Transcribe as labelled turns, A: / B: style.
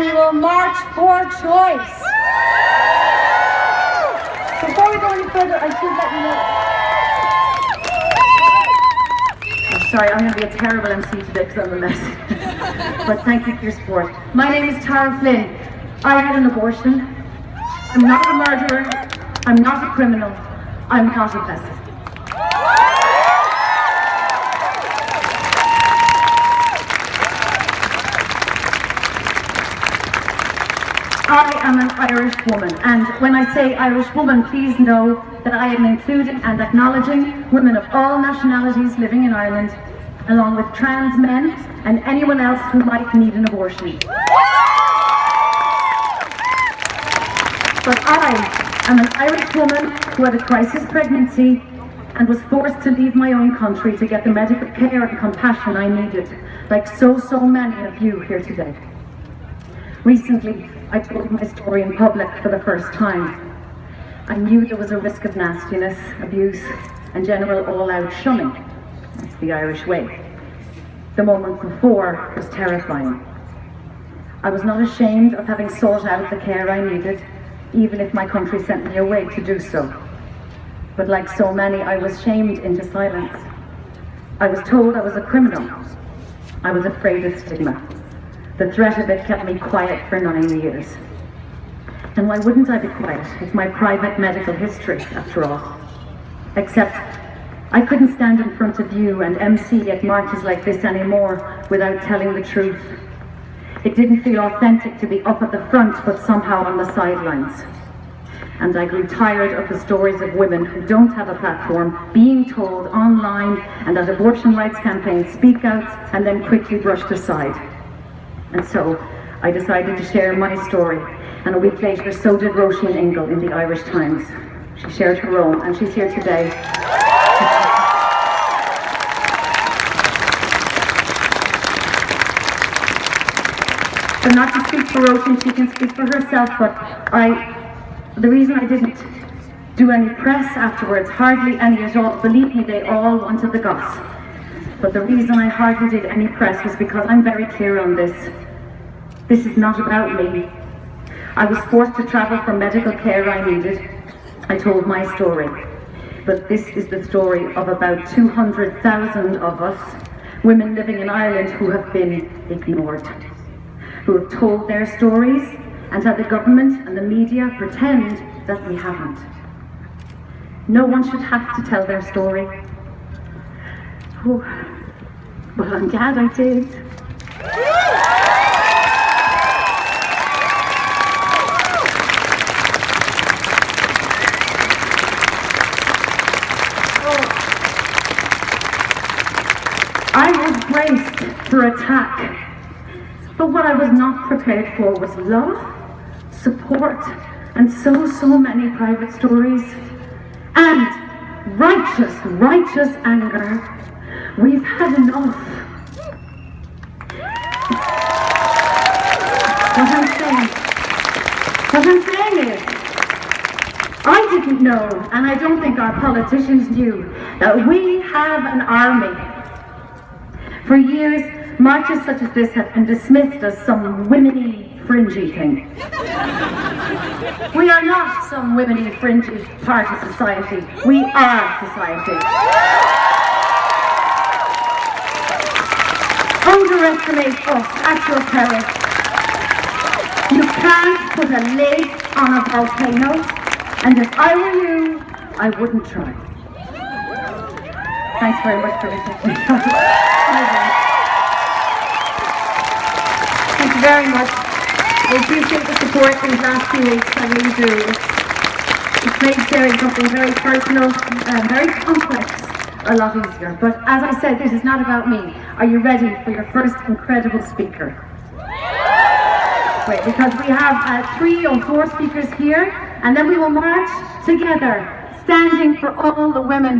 A: and we will march for choice. Before we go any further, I should let you know. I'm sorry, I'm going to be a terrible MC today because I'm a mess. but thank you for your support. My name is Tara Flynn. I had an abortion. I'm not a murderer. I'm not a criminal. I'm not a pessimist. I am an Irish woman, and when I say Irish woman, please know that I am including and acknowledging women of all nationalities living in Ireland, along with trans men and anyone else who might need an abortion. But I am an Irish woman who had a crisis pregnancy and was forced to leave my own country to get the medical care and compassion I needed, like so, so many of you here today. Recently, I told my story in public for the first time. I knew there was a risk of nastiness, abuse, and general all-out shunning. That's the Irish way. The moment before was terrifying. I was not ashamed of having sought out the care I needed, even if my country sent me away to do so. But like so many, I was shamed into silence. I was told I was a criminal. I was afraid of stigma. The threat of it kept me quiet for nine years. And why wouldn't I be quiet? It's my private medical history, after all. Except, I couldn't stand in front of you and MC at marches like this anymore without telling the truth. It didn't feel authentic to be up at the front, but somehow on the sidelines. And I grew tired of the stories of women who don't have a platform being told online and at abortion rights campaigns speak out and then quickly brushed aside. And so I decided to share my story. And a week later, so did Roisin Ingle in the Irish Times. She shared her own, and she's here today. So not to speak for Roisin, she can speak for herself, but I, the reason I didn't do any press afterwards, hardly any at all, believe me, they all wanted the goss. But the reason I hardly did any press was because I'm very clear on this. This is not about me. I was forced to travel for medical care I needed. I told my story. But this is the story of about 200,000 of us, women living in Ireland who have been ignored who have told their stories and had the government and the media pretend that we haven't. No one should have to tell their story. Oh, I did. I was braced for attack but what I was not prepared for was love, support, and so, so many private stories. And righteous, righteous anger. We've had enough. What I'm saying, what I'm saying is, I didn't know, and I don't think our politicians knew, that we have an army. For years, Marches such as this have been dismissed as some womany, fringy thing. we are not some womany, fringy part of society. We are society. Underestimate us at your peril. You can't put a lid on a volcano, and if I were you, I wouldn't try. Thanks very much for listening. Thank you very much. I appreciate the support these last few weeks, I really do. It's, it's made sharing something very personal and very complex a lot easier. But as I said, this is not about me. Are you ready for your first incredible speaker? Great, because we have uh, three or four speakers here, and then we will march together, standing for all the women